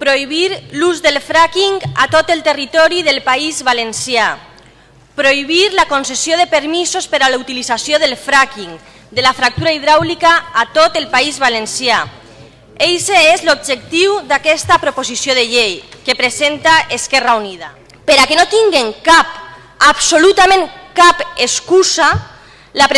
prohibir l'ús del fracking a tot el territori del País Valencià, prohibir la concessió de permisos per a la utilització del fracking, de la fractura hidràulica a tot el País Valencià. Eixe és l'objectiu d'aquesta proposició de llei que presenta Esquerra Unida. Per a que no tinguen cap, absolutament cap excusa, la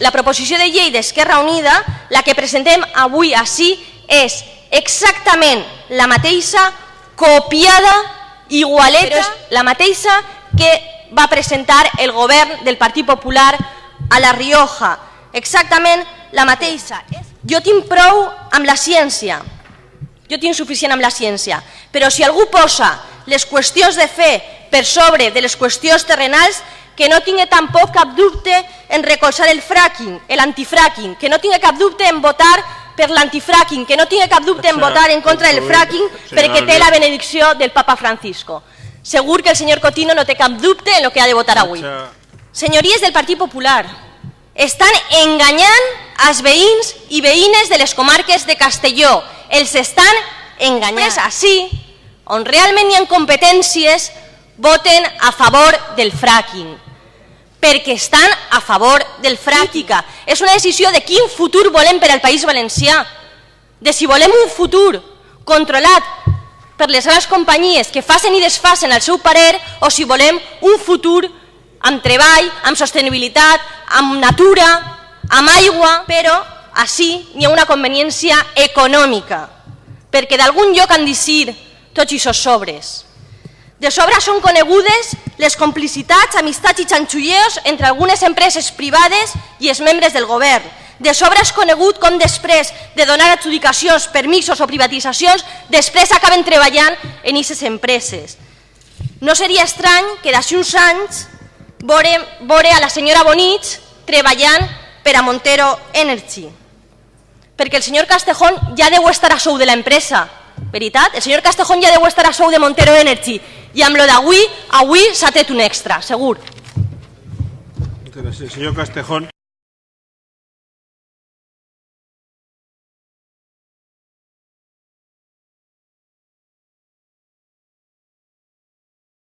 la proposició de llei d'Esquerra Unida, la que presentem avui així, és exactament la mateixa, copiada, igualeta, la mateixa que va presentar el govern del Partit Popular a La Rioja. Exactament la mateixa. Jo tinc prou amb la ciència, jo tinc suficient amb la ciència, però si algú posa les qüestions de fe per sobre de les qüestions terrenals, que no tingui tampoc cap dubte en recolzar el fracking, l'antifracking, que no tingui cap dubte en votar per l'antifracking, que no tingui cap dubte en votar en contra del fracking perquè té la benedicció del papa Francisco. Segur que el senyor Cotino no té cap dubte en el que ha de votar avui. Senyories del Partit Popular, estan enganyant els veïns i veïnes de les comarques de Castelló. Els estan enganyant. És així, on realment hi ha competències, voten a favor del fracking perquè estan a favor del fracking. És una decisió de quin futur volem per al País Valencià, de si volem un futur controlat per les grans companyies que facin i desfacen el seu parer o si volem un futur amb treball, amb sostenibilitat, amb natura, amb aigua, però així n'hi ha una conveniència econòmica, perquè d'algun lloc han de ser tots aquests sobres. De sobre són conegudes les complicitats, amistats i xanxulleos entre algunes empreses privades i els membres del govern. De sobre és conegut com després de donar adjudicacions, permisos o privatitzacions, després acaben treballant en aquestes empreses. No seria estrany que d'ací uns anys veure a la senyora Bonich treballant per a Montero Energy, perquè el senyor Castejón ja deu estar a sou de l'empresa, veritat? El senyor Castejón ja deu estar a sou de Montero Energy i amb lo d'avui, avui s'ha tret un extra, segur. Gràcies, senyor Castejón.